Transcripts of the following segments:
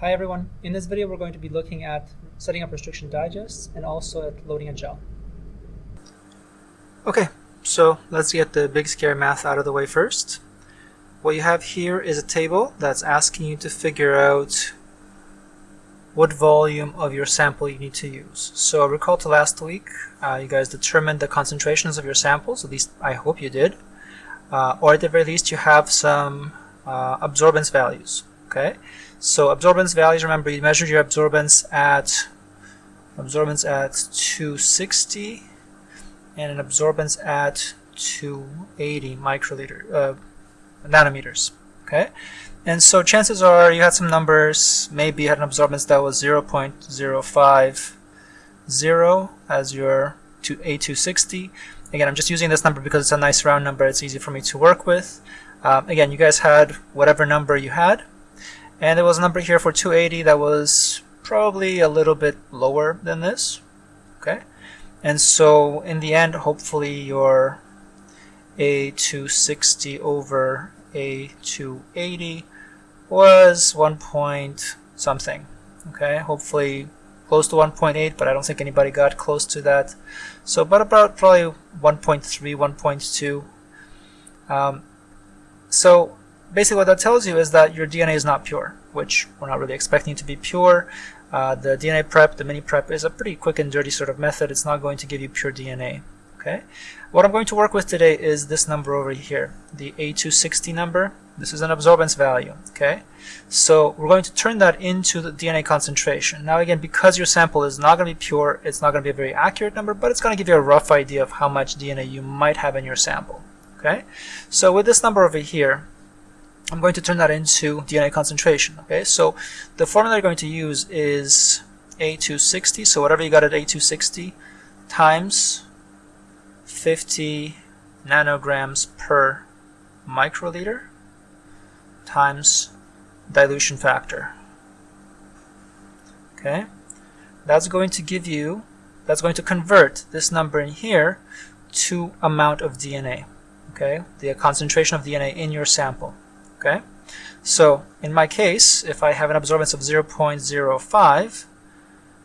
Hi everyone, in this video we're going to be looking at setting up restriction digests and also at loading a gel. Okay, so let's get the big scary math out of the way first. What you have here is a table that's asking you to figure out what volume of your sample you need to use. So recall to last week, uh, you guys determined the concentrations of your samples, at least I hope you did. Uh, or at the very least you have some uh, absorbance values. Okay, so absorbance values, remember you measured your absorbance at absorbance at 260 and an absorbance at 280 microliter uh, nanometers. Okay, and so chances are you had some numbers. Maybe you had an absorbance that was 0.050 as your A260. Again, I'm just using this number because it's a nice round number. It's easy for me to work with. Um, again, you guys had whatever number you had. And there was a number here for 280 that was probably a little bit lower than this. Okay, and so in the end, hopefully your A260 over A280 was 1 point something. Okay, hopefully close to 1.8, but I don't think anybody got close to that. So, but about probably 1.3, 1.2. Um, so basically what that tells you is that your DNA is not pure, which we're not really expecting to be pure. Uh, the DNA prep, the mini prep, is a pretty quick and dirty sort of method. It's not going to give you pure DNA. Okay. What I'm going to work with today is this number over here, the A260 number. This is an absorbance value. Okay. So we're going to turn that into the DNA concentration. Now again, because your sample is not going to be pure, it's not going to be a very accurate number, but it's going to give you a rough idea of how much DNA you might have in your sample. Okay. So with this number over here, I'm going to turn that into DNA concentration. Okay, so the formula you're going to use is A260, so whatever you got at A260 times 50 nanograms per microliter times dilution factor. Okay, that's going to give you, that's going to convert this number in here to amount of DNA. Okay, the concentration of DNA in your sample. Okay, so in my case, if I have an absorbance of 0.05,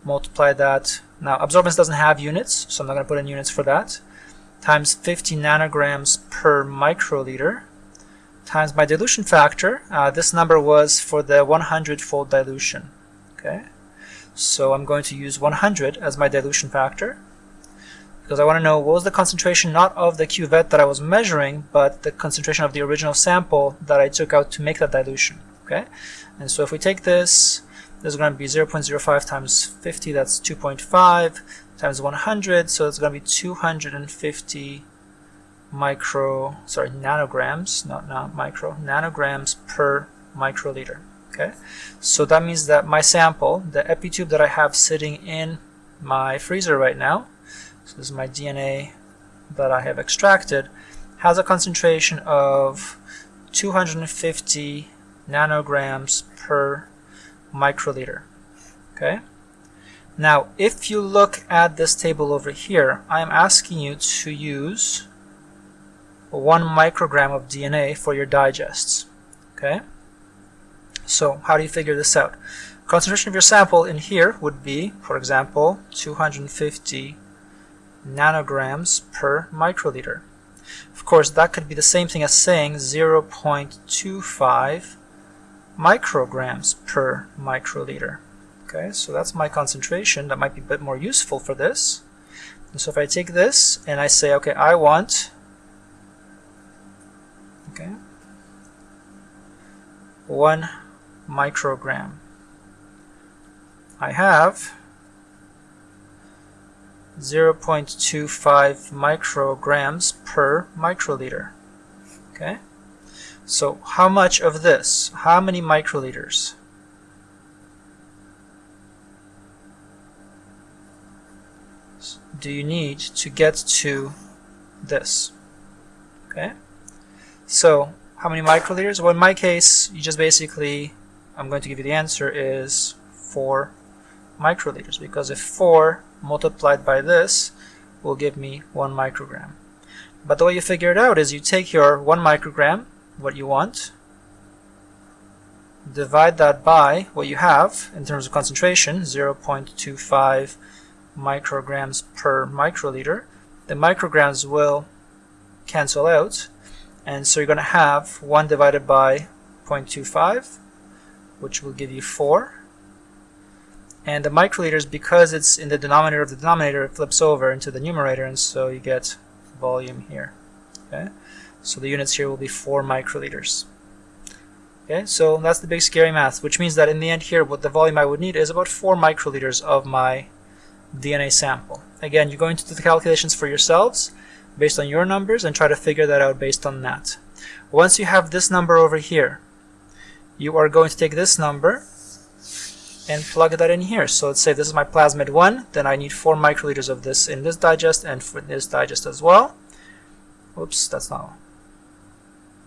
multiply that. Now, absorbance doesn't have units, so I'm not going to put in units for that. Times 50 nanograms per microliter times my dilution factor. Uh, this number was for the 100-fold dilution. Okay, so I'm going to use 100 as my dilution factor because I want to know what was the concentration not of the cuvette that I was measuring, but the concentration of the original sample that I took out to make that dilution. Okay, and so if we take this, this is going to be 0.05 times 50, that's 2.5 times 100, so it's going to be 250 micro, sorry, nanograms, not, not micro, nanograms per microliter. Okay, so that means that my sample, the epitube that I have sitting in my freezer right now, so this is my DNA that I have extracted, has a concentration of 250 nanograms per microliter. Okay. Now, if you look at this table over here, I am asking you to use one microgram of DNA for your digests. Okay. So how do you figure this out? Concentration of your sample in here would be, for example, 250 nanograms per microliter. Of course, that could be the same thing as saying 0.25 micrograms per microliter. Okay, so that's my concentration. That might be a bit more useful for this. And so if I take this and I say, okay, I want, okay, one microgram. I have 0.25 micrograms per microliter. Okay, so how much of this? How many microliters? do you need to get to this? Okay, so how many microliters? Well, in my case, you just basically, I'm going to give you the answer is 4 microliters because if 4 multiplied by this will give me 1 microgram. But the way you figure it out is you take your 1 microgram, what you want, divide that by what you have in terms of concentration, 0.25 micrograms per microliter, the micrograms will cancel out and so you're going to have 1 divided by 0.25 which will give you 4 and the microliters because it's in the denominator of the denominator it flips over into the numerator and so you get volume here okay? So the units here will be 4 microliters okay? So that's the big scary math which means that in the end here what the volume I would need is about 4 microliters of my DNA sample. Again you're going to do the calculations for yourselves based on your numbers and try to figure that out based on that. Once you have this number over here you are going to take this number and plug that in here. So let's say this is my plasmid 1, then I need 4 microliters of this in this digest and for this digest as well. Oops, that's not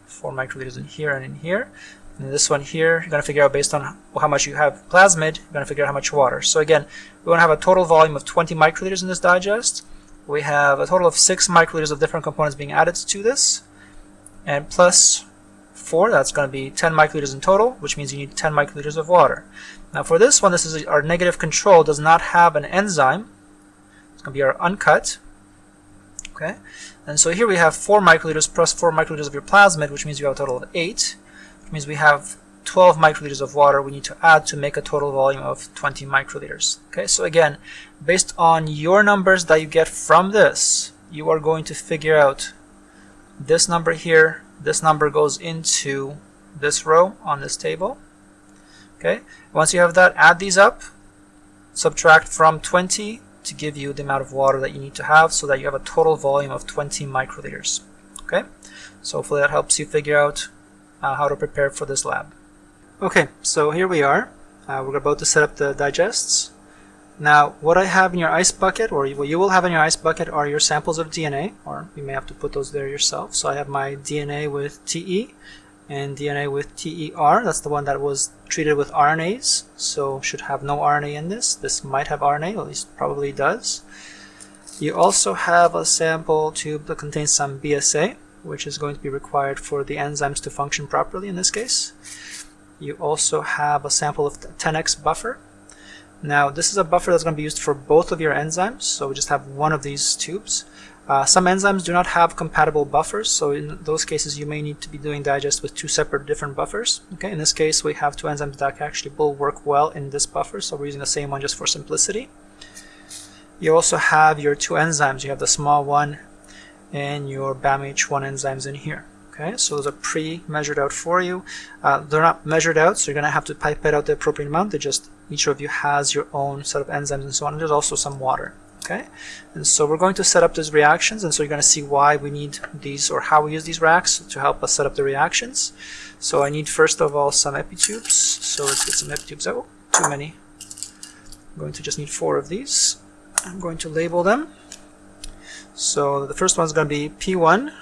4 microliters in here and in here. And this one here, you're going to figure out based on how much you have plasmid, you're going to figure out how much water. So again, we want to have a total volume of 20 microliters in this digest. We have a total of 6 microliters of different components being added to this. And plus 4, that's going to be 10 microliters in total, which means you need 10 microliters of water. Now for this one, this is our negative control, does not have an enzyme. It's going to be our uncut. Okay, and so here we have 4 microliters plus 4 microliters of your plasmid, which means you have a total of 8. Which means we have 12 microliters of water we need to add to make a total volume of 20 microliters. Okay, so again, based on your numbers that you get from this, you are going to figure out this number here this number goes into this row on this table. Okay, once you have that, add these up, subtract from 20 to give you the amount of water that you need to have so that you have a total volume of 20 microliters. Okay, so hopefully that helps you figure out uh, how to prepare for this lab. Okay, so here we are. Uh, we're about to set up the digests. Now, what I have in your ice bucket, or what you will have in your ice bucket, are your samples of DNA, or you may have to put those there yourself. So I have my DNA with TE and DNA with TER. That's the one that was treated with RNase, so should have no RNA in this. This might have RNA, at least probably does. You also have a sample tube that contains some BSA, which is going to be required for the enzymes to function properly in this case. You also have a sample of 10x buffer, now this is a buffer that's going to be used for both of your enzymes, so we just have one of these tubes. Uh, some enzymes do not have compatible buffers, so in those cases you may need to be doing digest with two separate different buffers. Okay, In this case we have two enzymes that actually will work well in this buffer, so we're using the same one just for simplicity. You also have your two enzymes, you have the SmaI and your BamHI enzymes in here. Okay, so those are pre-measured out for you. Uh, they're not measured out, so you're going to have to pipette out the appropriate amount. They just each of you has your own set of enzymes and so on. And there's also some water. Okay, and so we're going to set up these reactions, and so you're going to see why we need these or how we use these racks to help us set up the reactions. So I need first of all some epitubes. So let's get some epitubes out. Too many. I'm going to just need four of these. I'm going to label them. So the first one is going to be P1.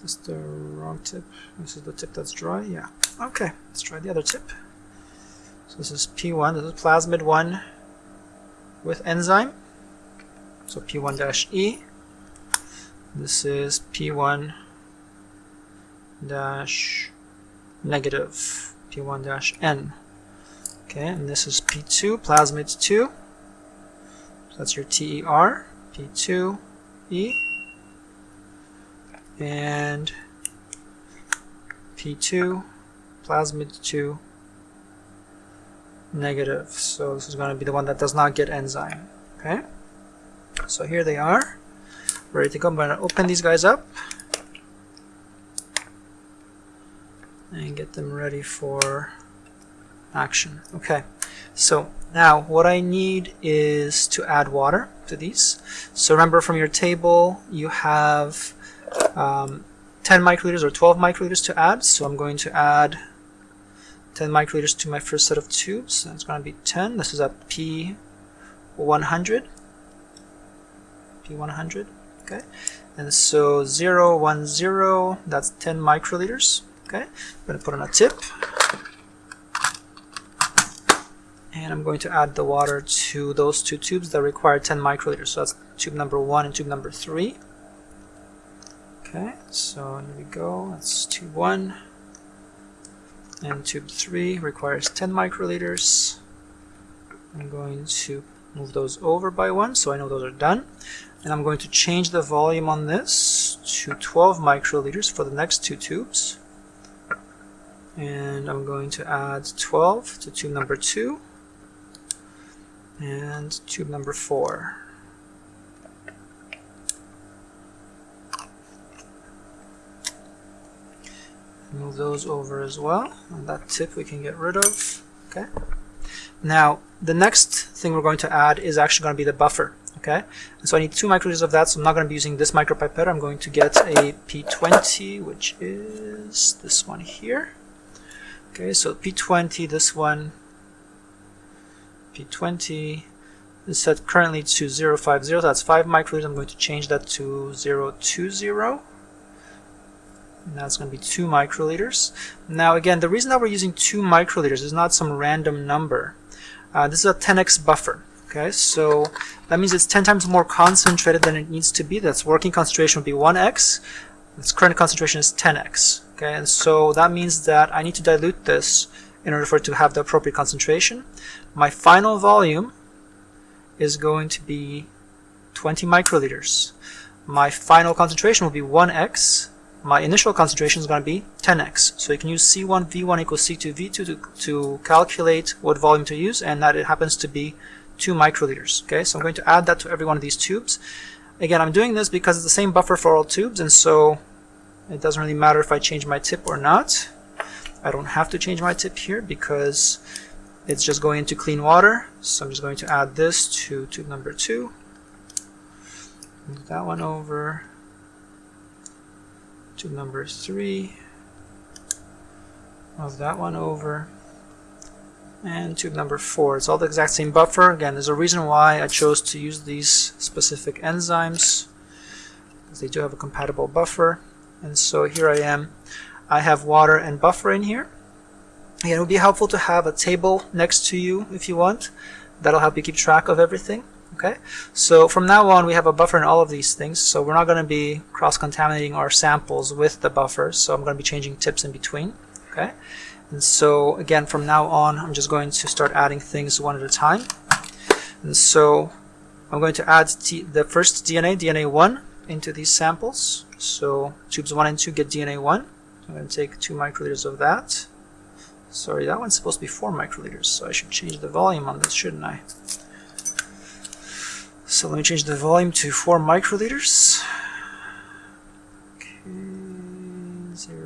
This the wrong tip? This is the tip that's dry? Yeah. Okay, let's try the other tip. So this is P1, this is plasmid 1 with enzyme. So P1-E. This is P1 dash negative P1 dash N. Okay, and this is P2, plasmid 2. So that's your TER, P2E and P2 plasmid 2 negative. So this is going to be the one that does not get enzyme okay? So here they are. Ready to go. I'm going to open these guys up and get them ready for action okay? So now what I need is to add water to these. So remember from your table you have um, 10 microliters or 12 microliters to add. So I'm going to add 10 microliters to my first set of tubes. That's going to be 10. This is a P100. P100. Okay. And so 0, 1, 0, that's 10 microliters. Okay. I'm going to put on a tip. And I'm going to add the water to those two tubes that require 10 microliters. So that's tube number 1 and tube number 3. Okay, so here we go. That's tube 1. And tube 3 requires 10 microliters. I'm going to move those over by 1 so I know those are done. And I'm going to change the volume on this to 12 microliters for the next two tubes. And I'm going to add 12 to tube number 2 and tube number 4. Move those over as well. And that tip we can get rid of. Okay. Now, the next thing we're going to add is actually going to be the buffer. Okay, and so I need two microliters of that, so I'm not going to be using this micropipette. I'm going to get a P20, which is this one here. Okay, so P20, this one, P20 is set currently to 050, that's 5 microliters. I'm going to change that to 020. And that's going to be 2 microliters. Now again, the reason that we're using 2 microliters is not some random number. Uh, this is a 10x buffer. Okay, so that means it's 10 times more concentrated than it needs to be. That's working concentration would be 1x. Its current concentration is 10x. Okay, and so that means that I need to dilute this in order for it to have the appropriate concentration. My final volume is going to be 20 microliters. My final concentration will be 1x. My initial concentration is going to be 10x. So you can use C1 V1 equals C2 V2 to, to calculate what volume to use, and that it happens to be 2 microliters. Okay, so I'm going to add that to every one of these tubes. Again, I'm doing this because it's the same buffer for all tubes, and so it doesn't really matter if I change my tip or not. I don't have to change my tip here because it's just going into clean water. So I'm just going to add this to tube number 2. Move that one over. Tube number 3. Move that one over and tube number four. It's all the exact same buffer. Again, there's a reason why I chose to use these specific enzymes because they do have a compatible buffer. And so here I am. I have water and buffer in here. Again, it would be helpful to have a table next to you if you want. That'll help you keep track of everything. Okay, so from now on we have a buffer in all of these things, so we're not going to be cross-contaminating our samples with the buffer, so I'm going to be changing tips in between. Okay, and so again, from now on, I'm just going to start adding things one at a time. And so I'm going to add the first DNA, DNA1, into these samples. So tubes 1 and 2 get DNA1. I'm going to take 2 microliters of that. Sorry, that one's supposed to be 4 microliters, so I should change the volume on this, shouldn't I? So let me change the volume to 4 microliters. Okay,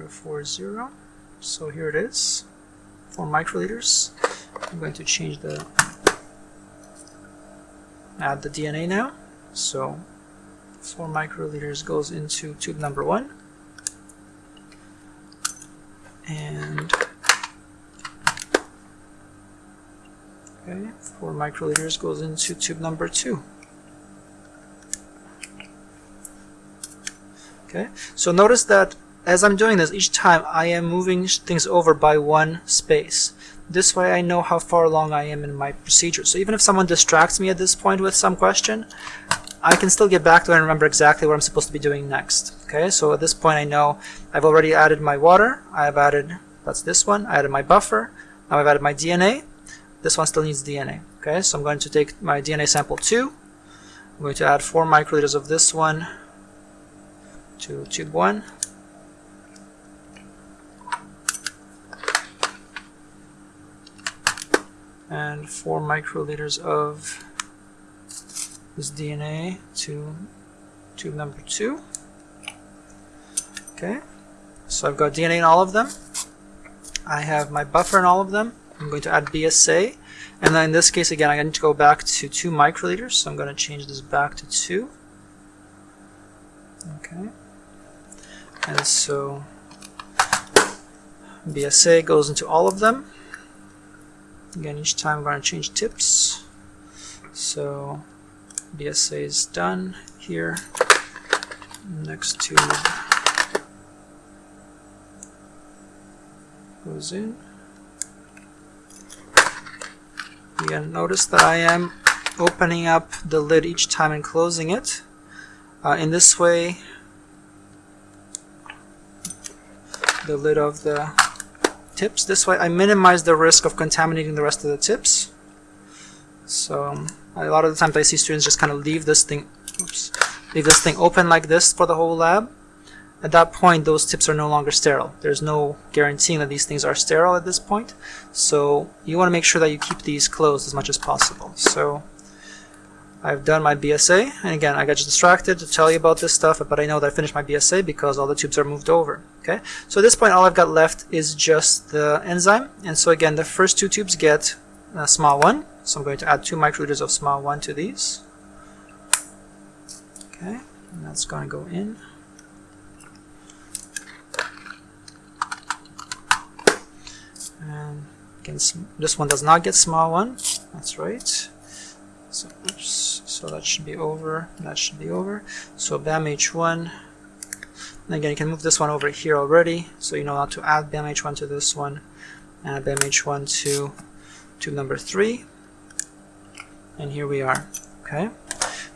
040. So here it is, 4 microliters. I'm going to change the, add the DNA now. So 4 microliters goes into tube number 1. And okay, 4 microliters goes into tube number 2. Okay, so notice that as I'm doing this, each time I am moving things over by one space. This way I know how far along I am in my procedure. So even if someone distracts me at this point with some question, I can still get back to it and remember exactly what I'm supposed to be doing next. Okay, so at this point I know I've already added my water, I've added, that's this one, I added my buffer, now I've added my DNA, this one still needs DNA. Okay, so I'm going to take my DNA sample 2, I'm going to add 4 microliters of this one to tube 1, and 4 microliters of this DNA to tube number 2. Okay, so I've got DNA in all of them. I have my buffer in all of them. I'm going to add BSA. And then in this case, again, I need to go back to 2 microliters, so I'm going to change this back to 2. Okay. And so BSA goes into all of them. Again, each time I'm going to change tips. So BSA is done here. Next tube goes in. Again, notice that I am opening up the lid each time and closing it. Uh, in this way, the lid of the tips. This way I minimize the risk of contaminating the rest of the tips. So um, a lot of the times I see students just kind of leave this thing, oops, leave this thing open like this for the whole lab. At that point, those tips are no longer sterile. There's no guaranteeing that these things are sterile at this point. So you want to make sure that you keep these closed as much as possible. So I've done my BSA, and again, I got distracted to tell you about this stuff, but I know that I finished my BSA because all the tubes are moved over. Okay, so at this point, all I've got left is just the enzyme, and so again, the first two tubes get a SmaI, so I'm going to add two microliters of SmaI to these. Okay, and that's going to go in. And again, this one does not get SmaI. That's right. So, oops, so that should be over, that should be over. So BamHI, and again you can move this one over here already, so you know how to add BamHI to this one, and BamHI to tube number 3, and here we are. Okay.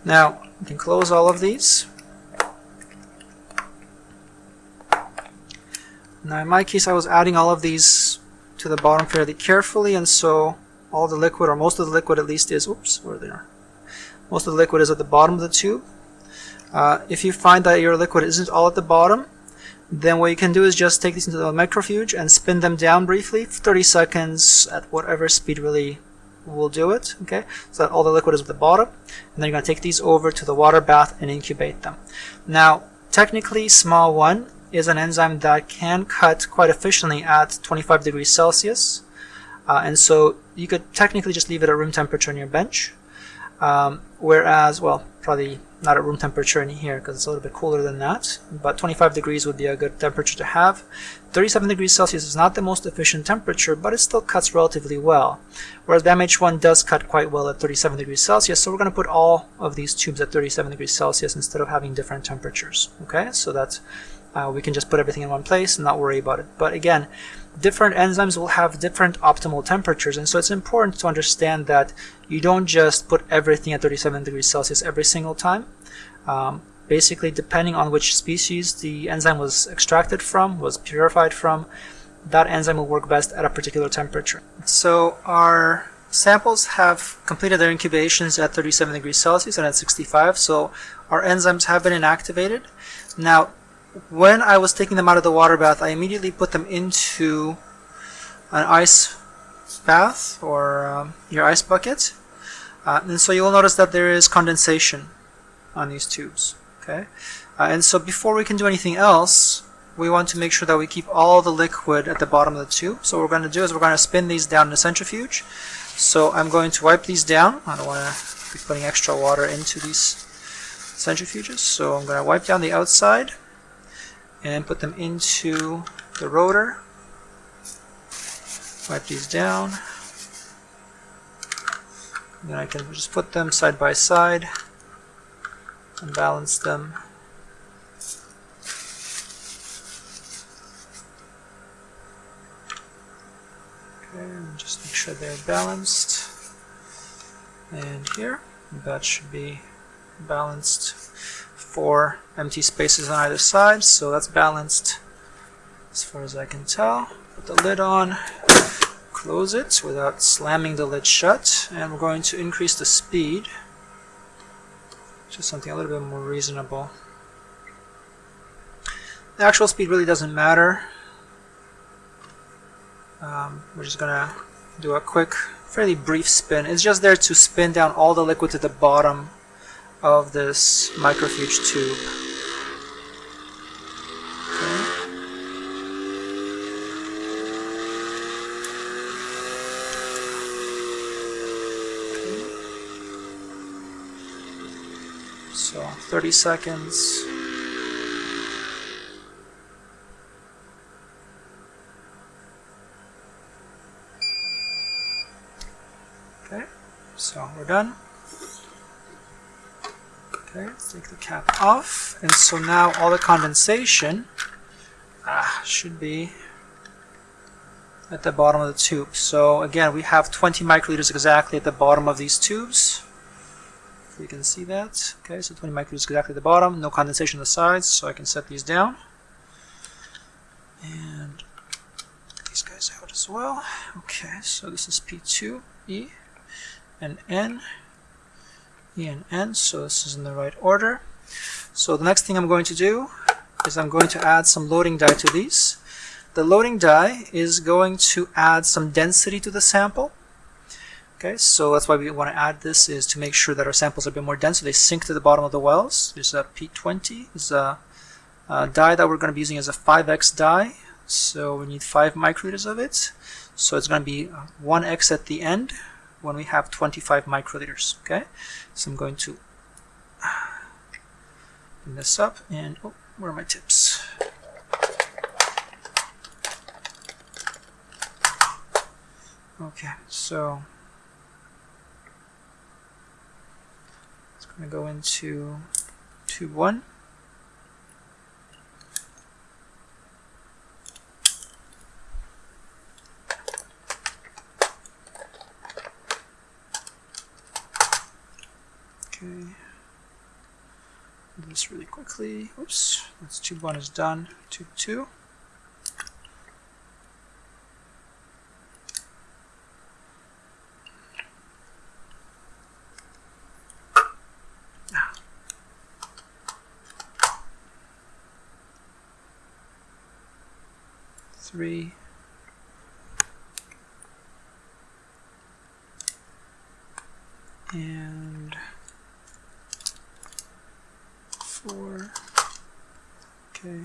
Now you can close all of these. Now in my case I was adding all of these to the bottom fairly carefully and so all the liquid, or most of the liquid at least, is, oops, where they are. Most of the liquid is at the bottom of the tube. Uh, if you find that your liquid isn't all at the bottom, then what you can do is just take these into the microfuge and spin them down briefly 30 seconds at whatever speed really will do it, okay? So that all the liquid is at the bottom. And then you're going to take these over to the water bath and incubate them. Now, technically, SmaI is an enzyme that can cut quite efficiently at 25 degrees Celsius. Uh, and so you could technically just leave it at room temperature on your bench. Um, whereas, well, probably not at room temperature in here because it's a little bit cooler than that. But 25 degrees would be a good temperature to have. 37 degrees Celsius is not the most efficient temperature, but it still cuts relatively well. Whereas BamHI does cut quite well at 37 degrees Celsius, so we're going to put all of these tubes at 37 degrees Celsius instead of having different temperatures. Okay, so that uh, we can just put everything in one place and not worry about it. But again, different enzymes will have different optimal temperatures and so it's important to understand that you don't just put everything at 37 degrees Celsius every single time. Um, basically depending on which species the enzyme was extracted from, was purified from, that enzyme will work best at a particular temperature. So our samples have completed their incubations at 37 degrees Celsius and at 65 so our enzymes have been inactivated. Now when I was taking them out of the water bath, I immediately put them into an ice bath or um, your ice bucket. Uh, and so you'll notice that there is condensation on these tubes. Okay, uh, And so before we can do anything else, we want to make sure that we keep all the liquid at the bottom of the tube. So what we're going to do is we're going to spin these down in a centrifuge. So I'm going to wipe these down. I don't want to be putting extra water into these centrifuges. So I'm going to wipe down the outside and put them into the rotor. Wipe these down. And then I can just put them side by side and balance them. Okay, just make sure they're balanced. And here, that should be balanced four empty spaces on either side, so that's balanced as far as I can tell. Put the lid on, close it without slamming the lid shut, and we're going to increase the speed to something a little bit more reasonable. The actual speed really doesn't matter. Um, we're just going to do a quick, fairly brief spin. It's just there to spin down all the liquid to the bottom of this microfuge tube. So 30 seconds. Okay, so we're done. Okay, let's take the cap off. And so now all the condensation ah, should be at the bottom of the tube. So again, we have 20 microliters exactly at the bottom of these tubes. If you can see that. Okay, so 20 microliters exactly at the bottom. No condensation on the sides, so I can set these down. And these guys out as well. Okay, so this is P2, E, and N, E and N, so this is in the right order. So the next thing I'm going to do is I'm going to add some loading dye to these. The loading dye is going to add some density to the sample. Okay, so that's why we want to add this is to make sure that our samples are a bit more dense so they sink to the bottom of the wells. There's a P20, is a, a dye that we're going to be using as a 5x dye. So we need 5 microliters of it. So it's going to be uh, 1x at the end when we have 25 microliters. Okay, so I'm going to bring this up and oh, where are my tips? Okay, so it's going to go into tube 1. Okay, do this really quickly. Oops, that's tube 1 is done. Tube 2. Ah. three, and four. Okay.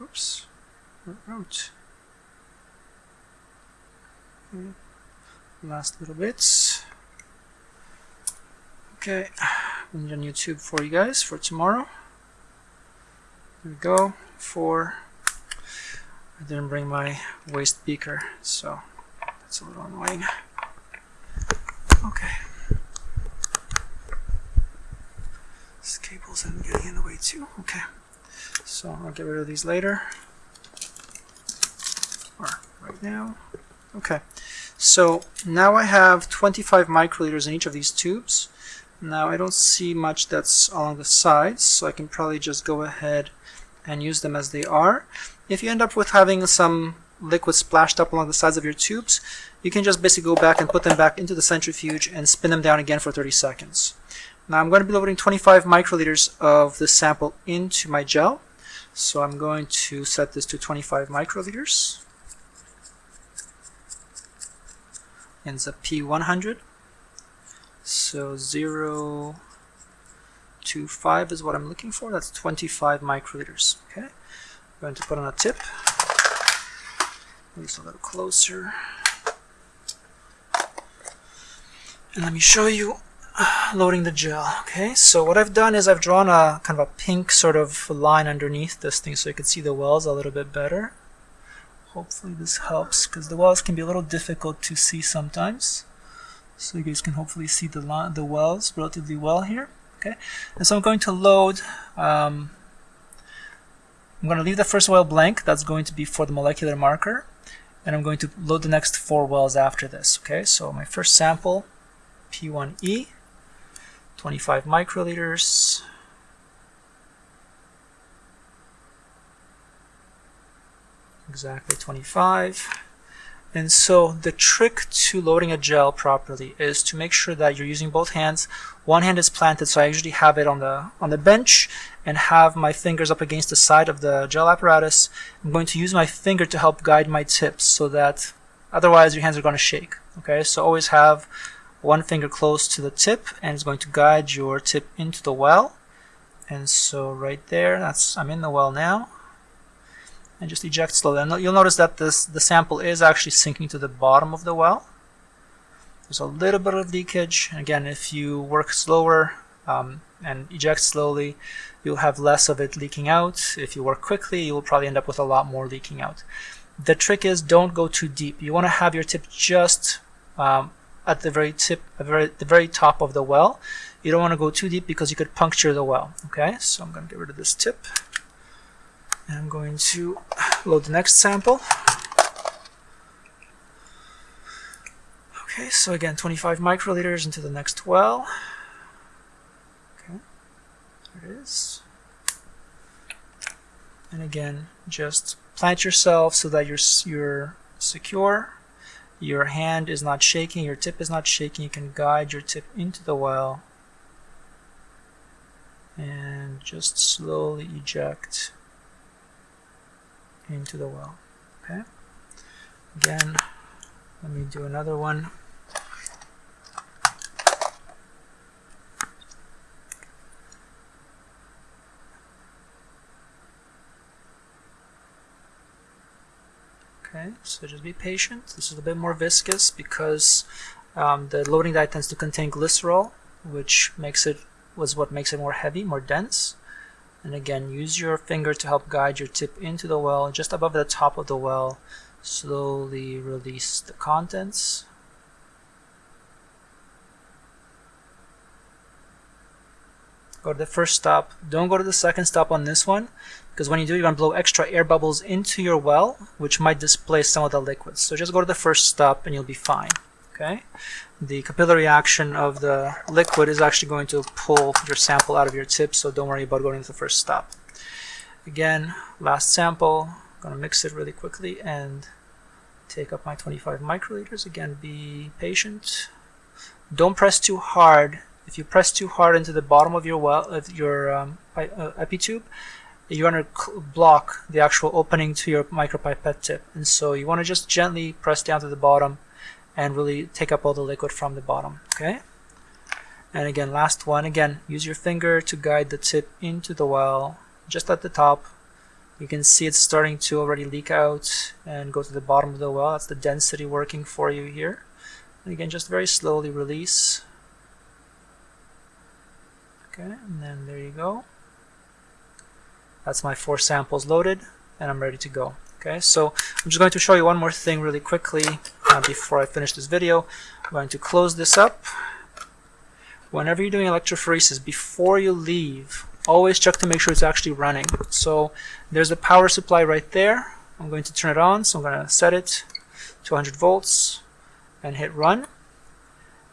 Oops. Out. Okay. Last little bits. Okay. We need a new tube for you guys for tomorrow. There we go. Four. I didn't bring my waste beaker, so that's a little annoying. Okay. This cable's getting in the way too. Okay. So I'll get rid of these later. Or right now. Okay. So now I have 25 microliters in each of these tubes. Now I don't see much that's along the sides, so I can probably just go ahead and use them as they are. If you end up with having some liquid splashed up along the sides of your tubes, you can just basically go back and put them back into the centrifuge and spin them down again for 30 seconds. Now I'm going to be loading 25 microliters of the sample into my gel. So I'm going to set this to 25 microliters. It's a P100. So 0 to 5 is what I'm looking for. That's 25 microliters. Okay, I'm going to put on a tip. Move a little closer. And let me show you loading the gel. Okay, so what I've done is I've drawn a kind of a pink sort of line underneath this thing so you can see the wells a little bit better. Hopefully this helps because the wells can be a little difficult to see sometimes. So you guys can hopefully see the, the wells relatively well here. Okay, and so I'm going to load, um, I'm going to leave the first well blank, that's going to be for the molecular marker, and I'm going to load the next four wells after this. Okay, so my first sample, P1E, 25 microliters, exactly 25. And so the trick to loading a gel properly is to make sure that you're using both hands. One hand is planted, so I usually have it on the on the bench and have my fingers up against the side of the gel apparatus. I'm going to use my finger to help guide my tips so that otherwise your hands are going to shake. Okay, so always have one finger close to the tip and it's going to guide your tip into the well. And so right there, that's I'm in the well now and just eject slowly. And you'll notice that this the sample is actually sinking to the bottom of the well. There's a little bit of leakage. Again, if you work slower um, and eject slowly, you'll have less of it leaking out. If you work quickly, you will probably end up with a lot more leaking out. The trick is don't go too deep. You want to have your tip just um, at the very tip, the very, the very top of the well. You don't want to go too deep because you could puncture the well. Okay, so I'm going to get rid of this tip. I'm going to load the next sample. Okay, so again, 25 microliters into the next well. Okay, there it is. And again, just plant yourself so that you're, you're secure. Your hand is not shaking, your tip is not shaking. You can guide your tip into the well and just slowly eject into the well. Okay. Again, let me do another one. Okay, so just be patient. This is a bit more viscous because um, the loading dye tends to contain glycerol, which makes it was what makes it more heavy, more dense. And again, use your finger to help guide your tip into the well. Just above the top of the well, slowly release the contents. Go to the first stop. Don't go to the second stop on this one because when you do, you're going to blow extra air bubbles into your well, which might displace some of the liquids. So just go to the first stop and you'll be fine. Okay, the capillary action of the liquid is actually going to pull your sample out of your tip, so don't worry about going to the first stop. Again, last sample, I'm going to mix it really quickly and take up my 25 microliters. Again, be patient. Don't press too hard. If you press too hard into the bottom of your well, of your um, uh, epitube, you're going to block the actual opening to your micropipette tip. And so you want to just gently press down to the bottom and really take up all the liquid from the bottom okay? And again last one again use your finger to guide the tip into the well just at the top. You can see it's starting to already leak out and go to the bottom of the well. That's the density working for you here. And again just very slowly release. Okay and then there you go. That's my four samples loaded and I'm ready to go okay so I'm just going to show you one more thing really quickly uh, before I finish this video. I'm going to close this up. Whenever you're doing electrophoresis, before you leave, always check to make sure it's actually running. So there's a power supply right there. I'm going to turn it on, so I'm going to set it to 100 volts and hit run.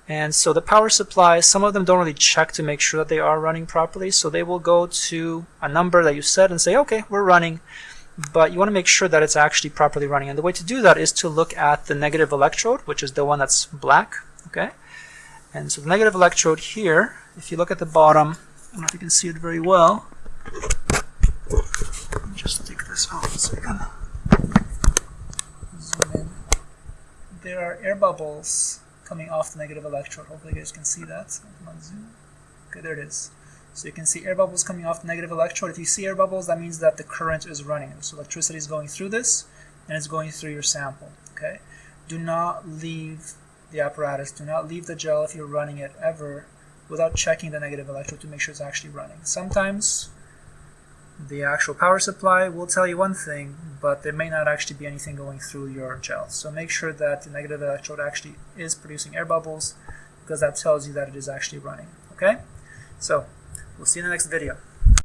And so the power supplies, some of them don't really check to make sure that they are running properly. So they will go to a number that you set and say, okay, we're running but you want to make sure that it's actually properly running. And the way to do that is to look at the negative electrode, which is the one that's black. Okay, And so the negative electrode here, if you look at the bottom, I don't know if you can see it very well. just take this off so you can zoom in. There are air bubbles coming off the negative electrode. Hopefully you guys can see that. Okay, there it is. So you can see air bubbles coming off the negative electrode. If you see air bubbles, that means that the current is running. So electricity is going through this, and it's going through your sample. Okay. Do not leave the apparatus. Do not leave the gel if you're running it ever without checking the negative electrode to make sure it's actually running. Sometimes the actual power supply will tell you one thing, but there may not actually be anything going through your gel. So make sure that the negative electrode actually is producing air bubbles because that tells you that it is actually running. Okay? So We'll see you in the next video.